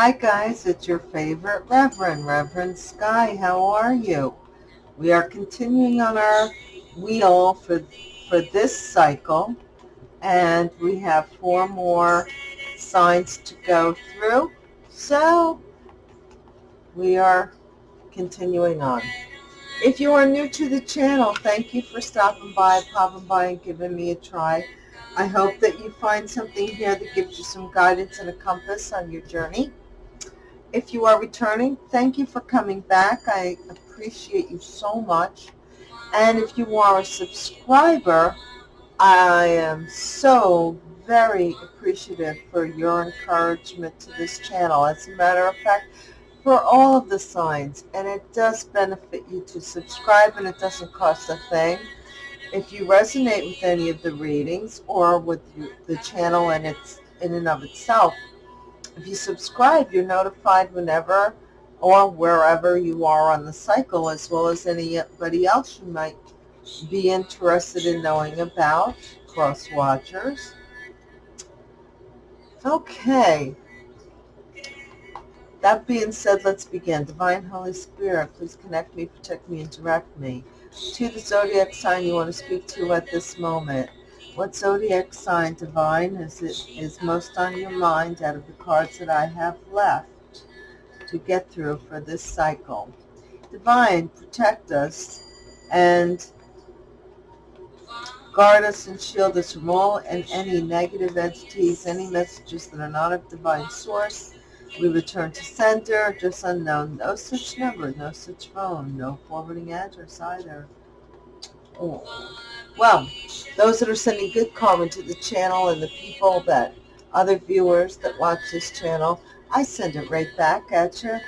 Hi guys, it's your favorite Reverend, Reverend Sky. How are you? We are continuing on our wheel for, for this cycle and we have four more signs to go through. So we are continuing on. If you are new to the channel, thank you for stopping by, popping by, and giving me a try. I hope that you find something here that gives you some guidance and a compass on your journey. If you are returning, thank you for coming back. I appreciate you so much. And if you are a subscriber, I am so very appreciative for your encouragement to this channel. As a matter of fact, for all of the signs, and it does benefit you to subscribe, and it doesn't cost a thing. If you resonate with any of the readings or with the channel and its in and of itself, if you subscribe, you're notified whenever or wherever you are on the cycle, as well as anybody else you might be interested in knowing about, cross watchers. Okay. That being said, let's begin. Divine Holy Spirit, please connect me, protect me, and direct me to the zodiac sign you want to speak to at this moment. What zodiac sign, divine, is it is most on your mind out of the cards that I have left to get through for this cycle? Divine, protect us and guard us and shield us from all and any negative entities, any messages that are not of divine source. We return to sender, just unknown. No such number, no such phone, no forwarding address either. Well, those that are sending good comment to the channel and the people that, other viewers that watch this channel, I send it right back at you.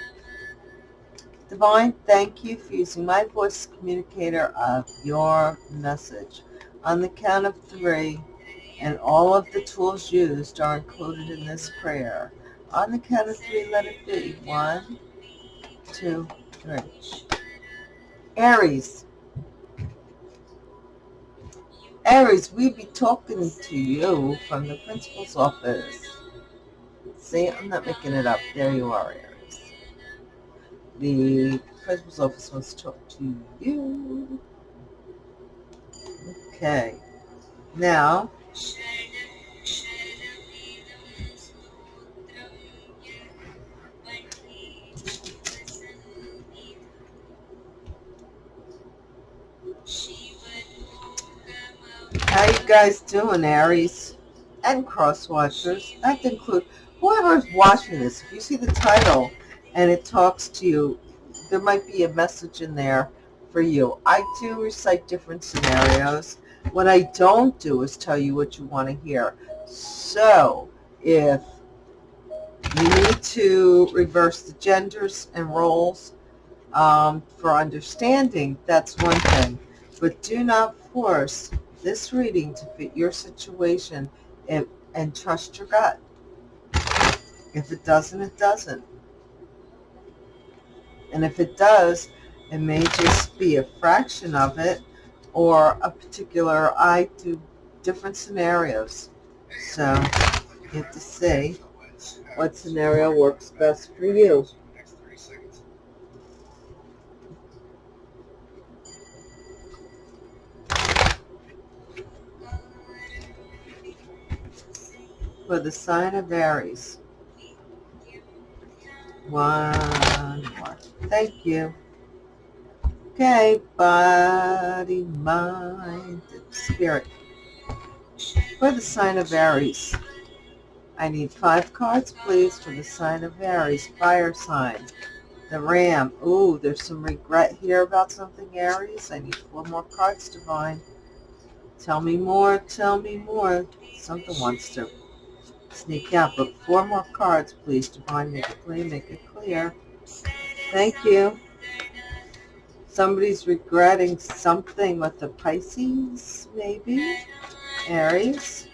Divine, thank you for using my voice communicator of your message. On the count of three, and all of the tools used are included in this prayer. On the count of three, let it be. One, two, three. Aries, Aries, we be talking to you from the principal's office. See, I'm not making it up. There you are, Aries. The principal's office wants to talk to you. Okay. Now, How you guys doing, Aries? And cross watchers. That include whoever's watching this. If you see the title and it talks to you, there might be a message in there for you. I do recite different scenarios. What I don't do is tell you what you want to hear. So, if you need to reverse the genders and roles um, for understanding, that's one thing. But do not force this reading to fit your situation and, and trust your gut. If it doesn't, it doesn't. And if it does, it may just be a fraction of it or a particular, I do different scenarios. So you have to see what scenario works best for you. For the sign of Aries. One more. Thank you. Okay, body, mind, spirit. For the sign of Aries, I need five cards, please, for the sign of Aries, fire sign. The ram. Ooh, there's some regret here about something, Aries. I need four more cards, Divine. Tell me more, tell me more. Something wants to sneak out. But four more cards, please, Divine. Make it clear, make it clear. Thank you. Somebody's regretting something with the Pisces, maybe. Aries.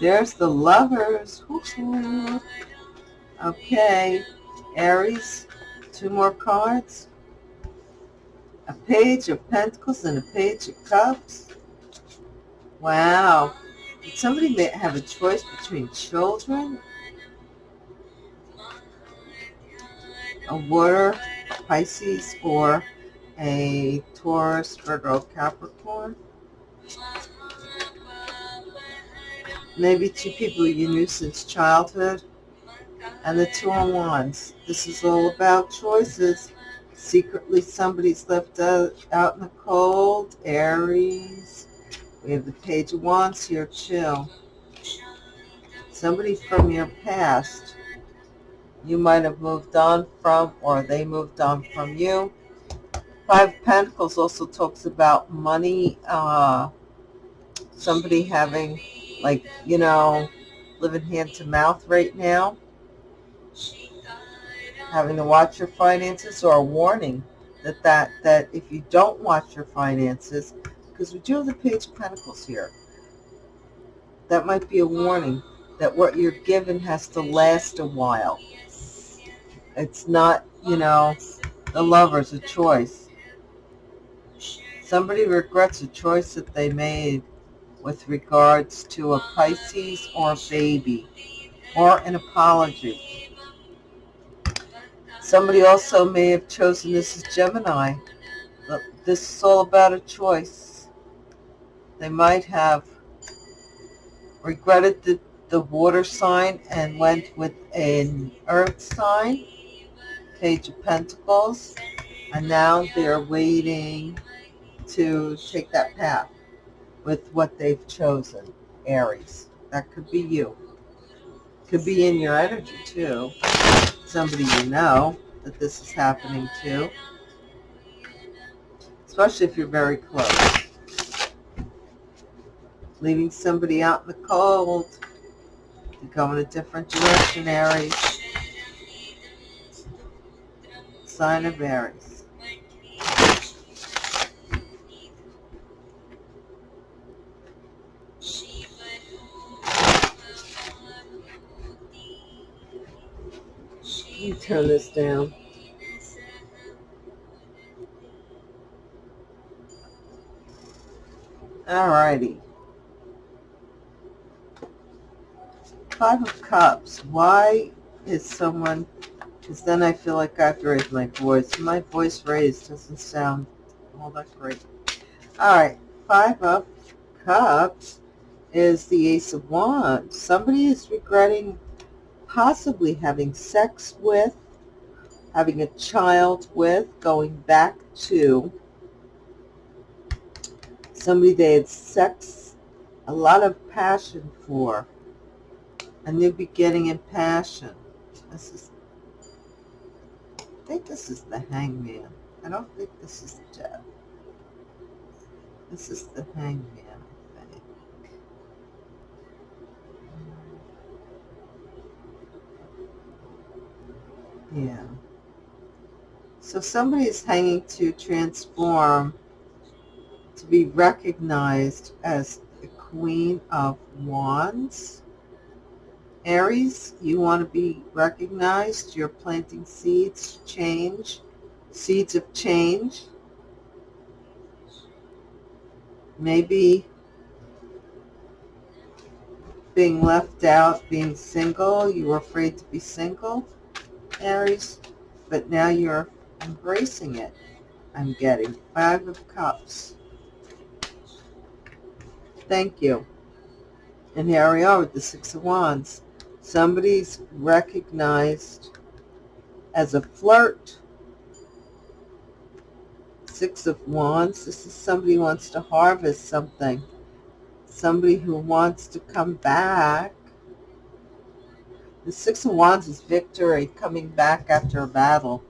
There's the lovers. Okay. Aries. Two more cards. A page of pentacles and a page of cups. Wow somebody may have a choice between children, a water Pisces, or a Taurus, Virgo, Capricorn. Maybe two people you knew since childhood and the two on ones. This is all about choices. Secretly somebody's left out, out in the cold, Aries, we have the Page of Wands here too. Somebody from your past you might have moved on from or they moved on from you. Five Pentacles also talks about money, uh, somebody having like, you know, living hand to mouth right now, having to watch your finances or a warning that, that, that if you don't watch your finances, because we do have the Page of Pentacles here, that might be a warning that what you're given has to last a while. It's not, you know, the lover's a choice. Somebody regrets a choice that they made with regards to a Pisces or a baby or an apology. Somebody also may have chosen this as Gemini. This is all about a choice. They might have regretted the, the water sign and went with an earth sign Page of Pentacles, and now they're waiting to take that path with what they've chosen, Aries. That could be you. Could be in your energy too. Somebody you know that this is happening to. Especially if you're very close. Leaving somebody out in the cold to go in a different direction, Aries. sign of Aries. You turn this down. Alrighty. Five of Cups. Why is someone because then I feel like I have to raise my voice. My voice raised doesn't sound all that great. All right, five of cups is the ace of wands. Somebody is regretting possibly having sex with, having a child with, going back to somebody they had sex, a lot of passion for, a new beginning in passion. This is I think this is the hangman. I don't think this is death. This is the hangman, I think. Yeah. So somebody is hanging to transform to be recognized as the Queen of Wands. Aries, you want to be recognized. You're planting seeds, change, seeds of change. Maybe being left out, being single. You were afraid to be single, Aries, but now you're embracing it. I'm getting Five of Cups. Thank you. And here we are with the Six of Wands somebody's recognized as a flirt. Six of Wands, this is somebody wants to harvest something. Somebody who wants to come back. The Six of Wands is victory, coming back after a battle.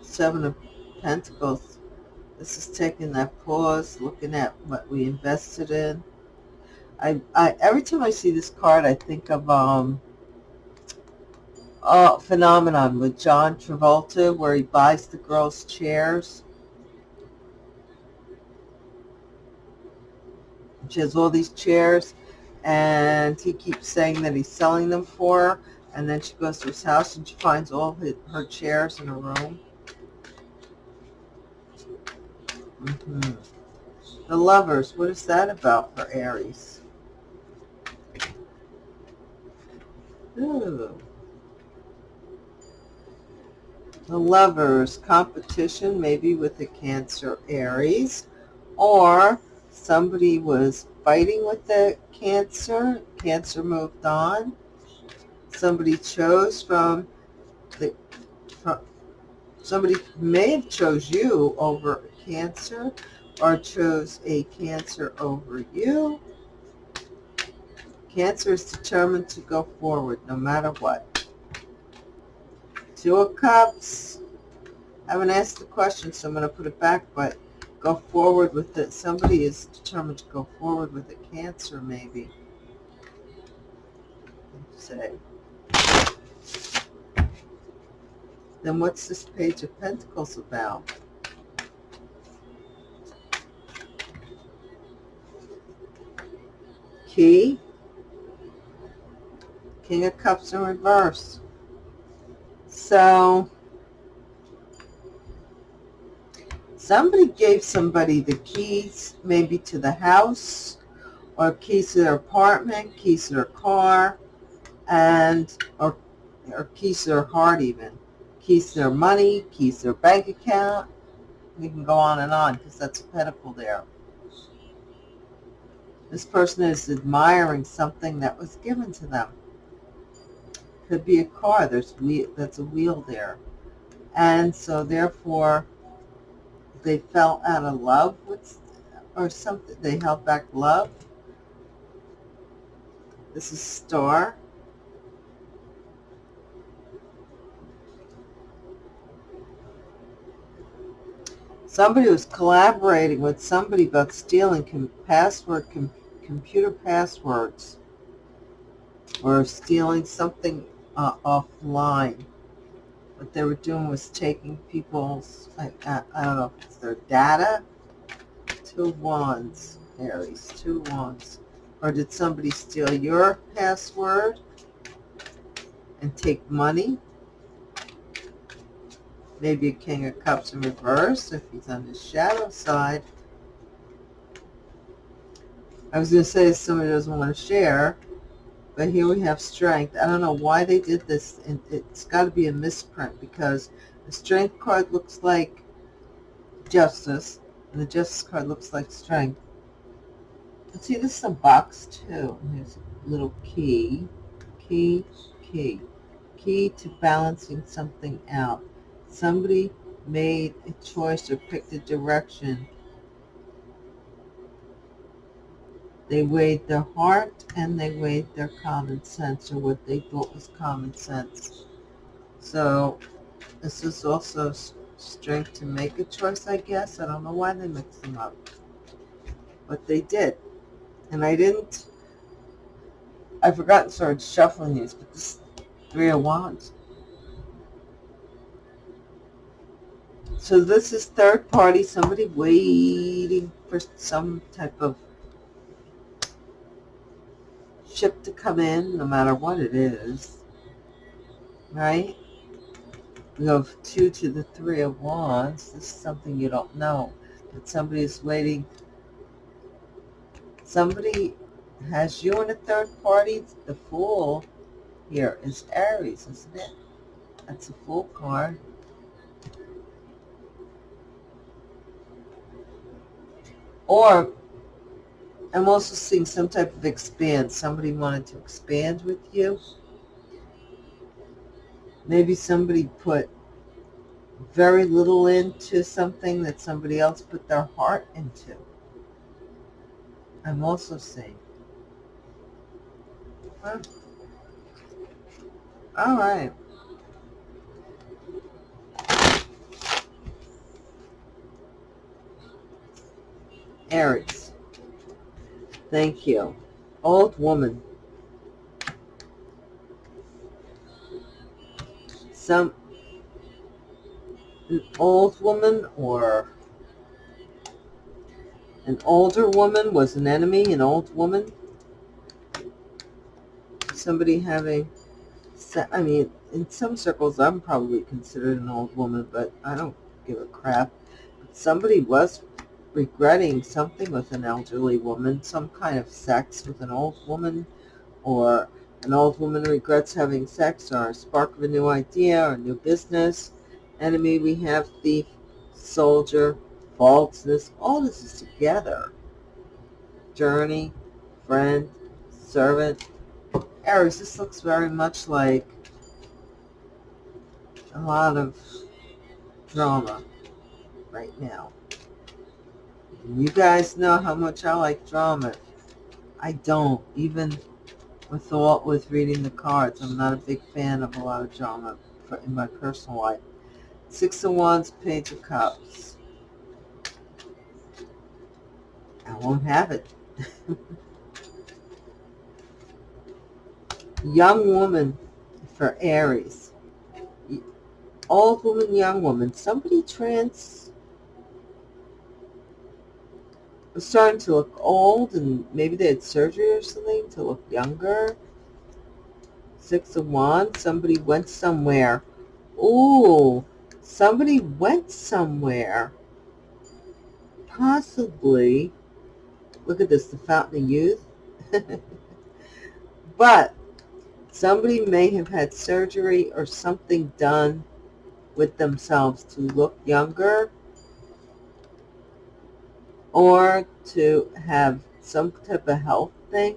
Seven of Pentacles, this is taking that pause, looking at what we invested in. I, I every time I see this card, I think of um, a phenomenon with John Travolta, where he buys the girls chairs. She has all these chairs, and he keeps saying that he's selling them for her. And then she goes to his house, and she finds all his, her chairs in a room. Mm -hmm. The lovers, what is that about for Aries? Ooh. The lovers, competition, maybe with the Cancer Aries, or somebody was fighting with the Cancer, Cancer moved on. Somebody chose from the, from, somebody may have chose you over Cancer, or chose a Cancer over you. Cancer is determined to go forward no matter what. Two of Cups. I haven't asked the question, so I'm going to put it back, but go forward with it. Somebody is determined to go forward with a Cancer, maybe. Say. Then what's this Page of Pentacles about? Key. King of Cups in reverse. So, somebody gave somebody the keys, maybe to the house, or keys to their apartment, keys to their car, and, or, or keys to their heart even. Keys to their money, keys to their bank account. We can go on and on because that's a pentacle there. This person is admiring something that was given to them. Could be a car. There's wheel, that's a wheel there. And so therefore, they fell out of love with, or something. They held back love. This is star. Somebody was collaborating with somebody about stealing password computer passwords or stealing something uh, offline. What they were doing was taking people's, I, I, I don't know if it's their data. Two wands, Aries, two wands. Or did somebody steal your password and take money? Maybe a King of Cups in reverse if he's on the shadow side. I was going to say somebody doesn't want to share, but here we have strength. I don't know why they did this. And it's got to be a misprint because the strength card looks like justice, and the justice card looks like strength. And see, this is a box too. And there's a little key, key, key, key to balancing something out. Somebody made a choice or picked a direction They weighed their heart and they weighed their common sense or what they thought was common sense. So this is also strength to make a choice, I guess. I don't know why they mixed them up. But they did. And I didn't, I forgot to start shuffling these, but this Three of Wands. So this is third party, somebody waiting for some type of ship to come in, no matter what it is, right? We have two to the three of wands. This is something you don't know. Somebody is waiting. Somebody has you in a third party. The fool here is Aries, isn't it? That's a fool card. Or I'm also seeing some type of expand. Somebody wanted to expand with you. Maybe somebody put very little into something that somebody else put their heart into. I'm also seeing. All right. Aries. Thank you. Old woman. Some an old woman or an older woman was an enemy, an old woman. Somebody having, I mean, in some circles, I'm probably considered an old woman, but I don't give a crap. But somebody was regretting something with an elderly woman, some kind of sex with an old woman, or An old woman regrets having sex or a spark of a new idea or a new business. Enemy, we have thief, soldier, falseness. All this is together. Journey, friend, servant. Aries, this looks very much like a lot of drama right now. You guys know how much I like drama. I don't, even with the, with reading the cards. I'm not a big fan of a lot of drama in my personal life. Six of Wands, Page of Cups. I won't have it. young woman for Aries. Old woman, young woman. Somebody trans was starting to look old and maybe they had surgery or something to look younger. Six of Wands. Somebody went somewhere. Ooh, somebody went somewhere. Possibly. Look at this, the Fountain of Youth. but somebody may have had surgery or something done with themselves to look younger or to have some type of health thing.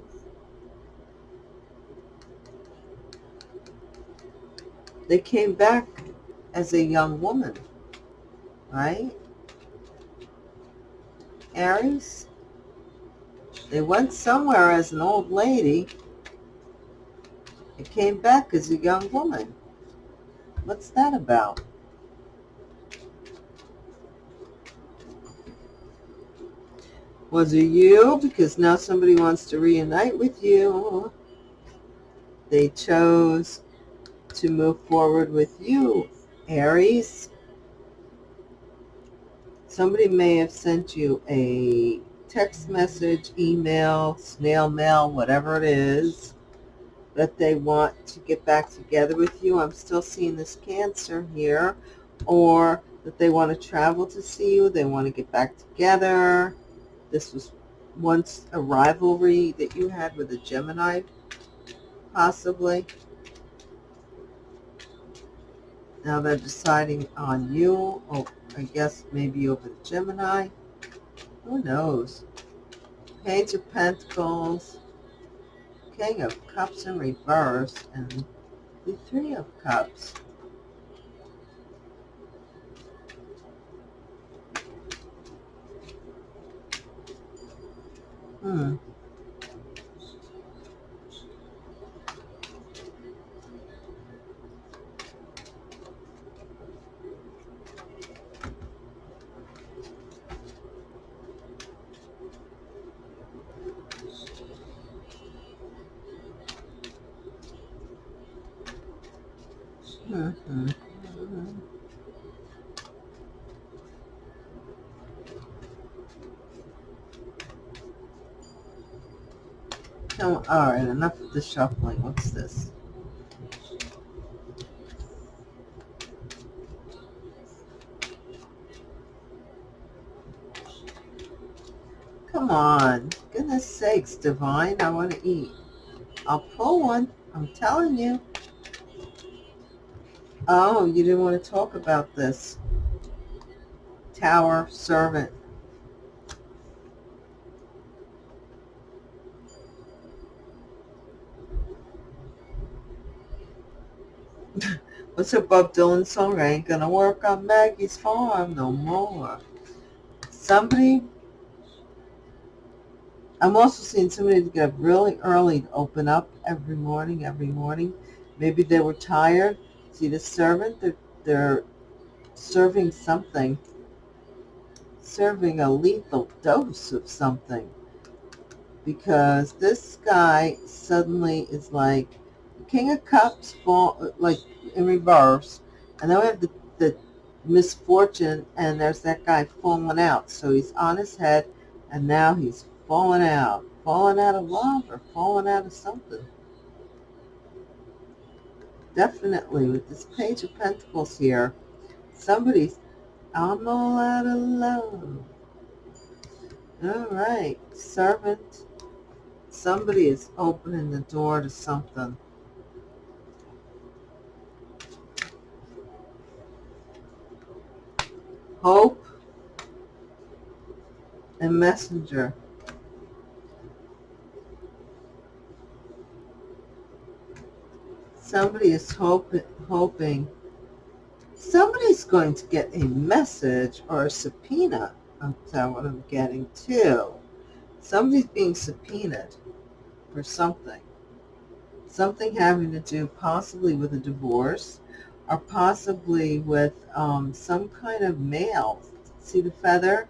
They came back as a young woman, right? Aries, they went somewhere as an old lady it came back as a young woman. What's that about? Was it you? Because now somebody wants to reunite with you. They chose to move forward with you, Aries. Somebody may have sent you a text message, email, snail mail, whatever it is that they want to get back together with you. I'm still seeing this Cancer here. Or that they want to travel to see you. They want to get back together. This was once a rivalry that you had with a Gemini, possibly. Now they're deciding on you, or I guess maybe over the Gemini. Who knows? Page of Pentacles, King of Cups in reverse and the Three of Cups. Hmm. Mm-hmm. All right, enough of the shuffling. What's this? Come on. Goodness sakes, Divine, I want to eat. I'll pull one. I'm telling you. Oh, you didn't want to talk about this. Tower servant. What's a Bob Dylan song? I ain't gonna work on Maggie's farm no more. Somebody, I'm also seeing somebody to get up really early to open up every morning, every morning. Maybe they were tired See the servant, they're, they're serving something, serving a lethal dose of something. Because this guy suddenly is like, King of Cups, fall, like in reverse, and then we have the, the misfortune, and there's that guy falling out. So he's on his head, and now he's falling out. Falling out of love or falling out of something definitely with this page of pentacles here somebody's i'm all out of love all right servant somebody is opening the door to something. Hope and messenger. Somebody is hope, hoping somebody's going to get a message or a subpoena. That's what I'm getting too. Somebody's being subpoenaed for something. Something having to do possibly with a divorce or possibly with um, some kind of mail. See the feather?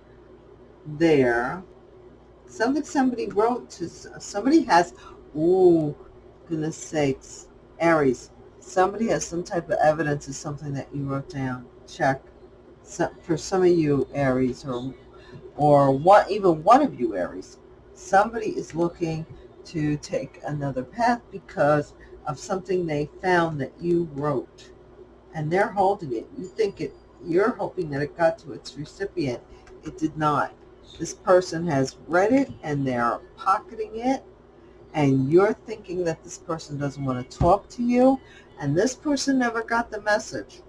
There. Something somebody wrote to, somebody has, oh, goodness sakes, Aries, somebody has some type of evidence of something that you wrote down. Check. So, for some of you Aries or or what even one of you Aries, somebody is looking to take another path because of something they found that you wrote and they're holding it. You think it, you're hoping that it got to its recipient. It did not. This person has read it and they're pocketing it and you're thinking that this person doesn't want to talk to you and this person never got the message.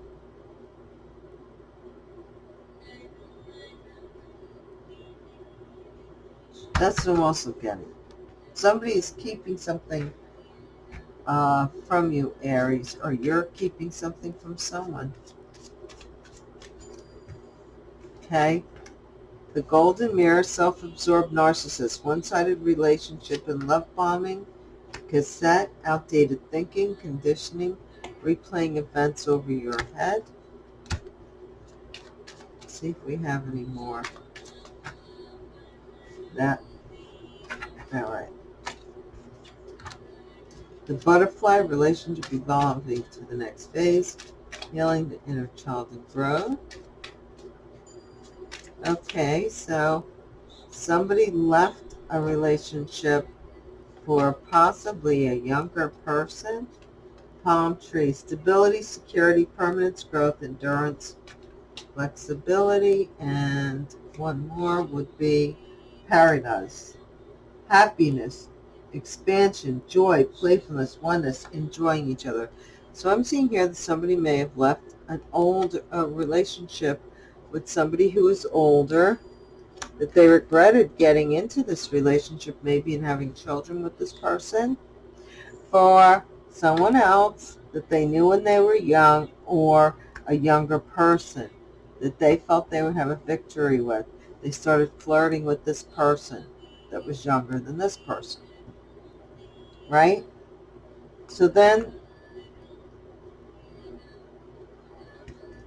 That's what I'm also getting. Somebody is keeping something uh, from you, Aries, or you're keeping something from someone. Okay? The Golden Mirror, self-absorbed narcissist, one-sided relationship and love bombing, cassette, outdated thinking, conditioning, replaying events over your head. Let's see if we have any more. That, all right. The butterfly relationship evolving to the next phase, healing the inner child and growth. Okay, so somebody left a relationship for possibly a younger person. Palm tree, stability, security, permanence, growth, endurance, flexibility, and one more would be paradise, happiness, expansion, joy, playfulness, oneness, enjoying each other. So I'm seeing here that somebody may have left an old uh, relationship with somebody who is older, that they regretted getting into this relationship maybe and having children with this person, for someone else that they knew when they were young or a younger person that they felt they would have a victory with. They started flirting with this person that was younger than this person right? So then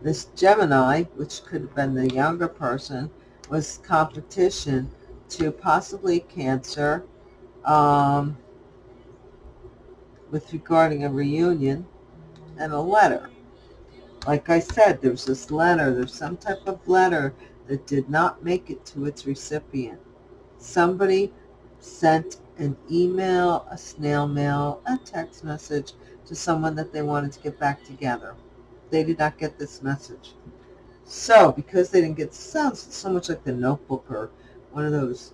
this Gemini, which could have been the younger person, was competition to possibly Cancer um, with regarding a reunion and a letter. Like I said, there's this letter, there's some type of letter that did not make it to its recipient. Somebody sent an email, a snail mail, a text message to someone that they wanted to get back together. They did not get this message. So, because they didn't get, sounds so much like the notebook or one of those.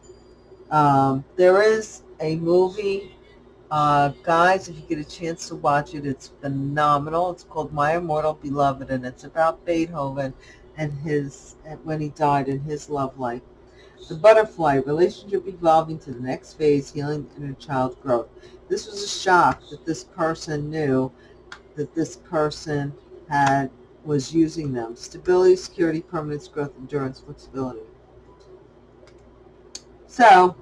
Um, there is a movie, uh, guys, if you get a chance to watch it, it's phenomenal. It's called My Immortal Beloved, and it's about Beethoven and his, when he died and his love life. The butterfly, relationship evolving to the next phase, healing inner child growth. This was a shock that this person knew that this person had was using them. Stability, security, permanence, growth, endurance, flexibility. So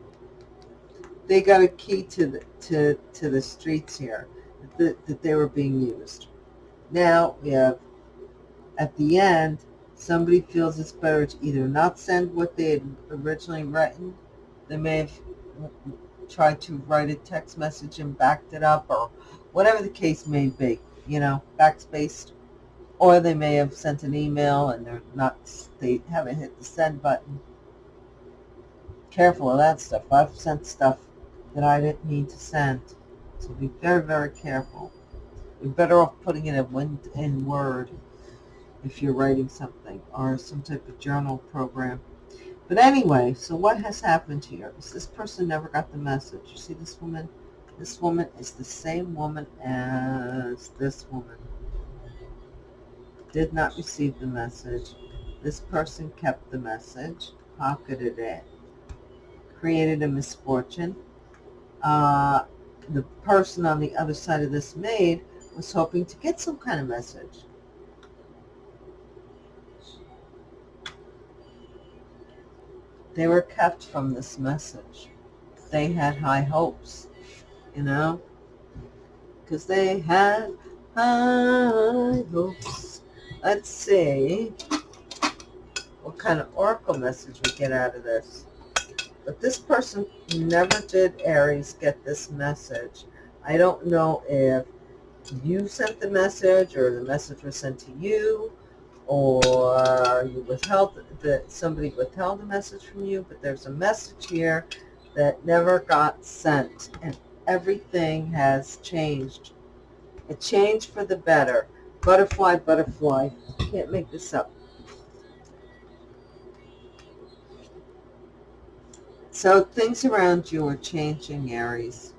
they got a key to the to to the streets here that, that they were being used. Now we have at the end somebody feels it's better to either not send what they had originally written. They may have tried to write a text message and backed it up or whatever the case may be, you know, backspaced. Or they may have sent an email and they're not, they haven't hit the send button. Careful of that stuff. I've sent stuff that I didn't need to send. So be very, very careful. You're better off putting it in, in Word if you're writing something or some type of journal program. But anyway, so what has happened here is this person never got the message. You see this woman? This woman is the same woman as this woman. Did not receive the message. This person kept the message, pocketed it, created a misfortune. Uh, the person on the other side of this maid was hoping to get some kind of message. They were kept from this message. They had high hopes, you know, because they had high hopes. Let's see what kind of oracle message we get out of this. But this person never did, Aries, get this message. I don't know if you sent the message or the message was sent to you or you withheld that somebody withheld a message from you, but there's a message here that never got sent and everything has changed. A change for the better. Butterfly, butterfly. Can't make this up. So things around you are changing, Aries.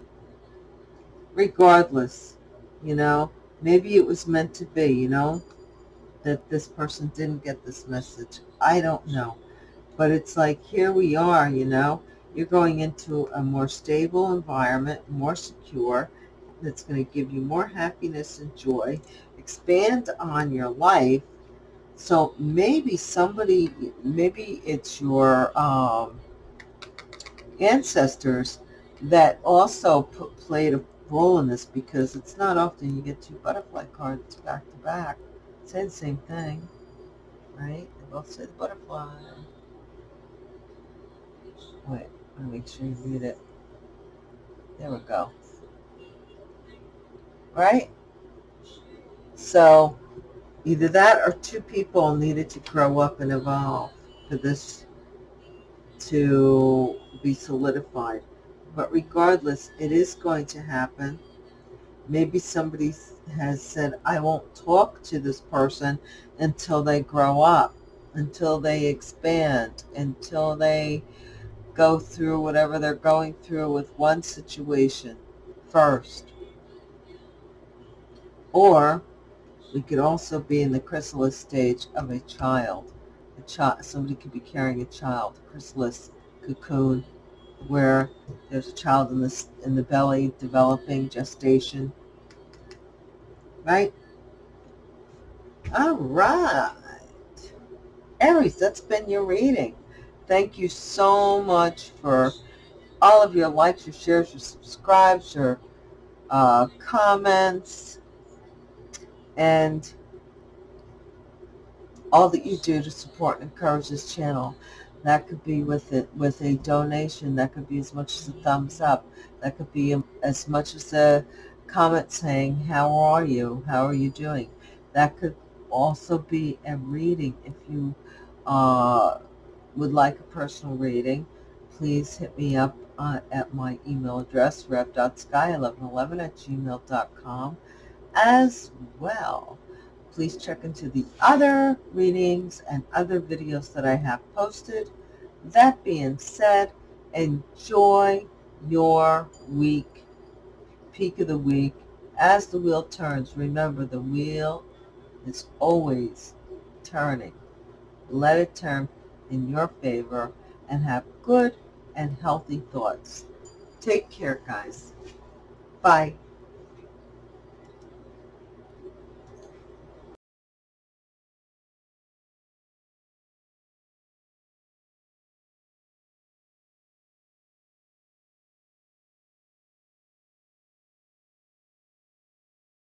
Regardless, you know, maybe it was meant to be, you know, that this person didn't get this message. I don't know. But it's like, here we are, you know. You're going into a more stable environment, more secure, that's going to give you more happiness and joy, expand on your life. So maybe somebody, maybe it's your um, ancestors that also played a role in this because it's not often you get two butterfly cards back to back say the same thing, right? They both say the butterfly. Wait, let me make sure you read it. There we go. Right? So, either that or two people needed to grow up and evolve for this to be solidified. But regardless, it is going to happen. Maybe somebody has said, I won't talk to this person until they grow up, until they expand, until they go through whatever they're going through with one situation first. Or we could also be in the chrysalis stage of a child. A somebody could be carrying a child, chrysalis cocoon, where there's a child in the in the belly developing gestation right? All right. Aries, that's been your reading. Thank you so much for all of your likes, your shares, your subscribes, your uh, comments, and all that you do to support and encourage this channel. That could be with it with a donation. That could be as much as a thumbs up. That could be as much as a comment saying, how are you? How are you doing? That could also be a reading. If you uh, would like a personal reading, please hit me up uh, at my email address, rev.sky1111 at gmail.com as well. Please check into the other readings and other videos that I have posted. That being said, enjoy your week peak of the week, as the wheel turns, remember the wheel is always turning. Let it turn in your favor and have good and healthy thoughts. Take care, guys. Bye.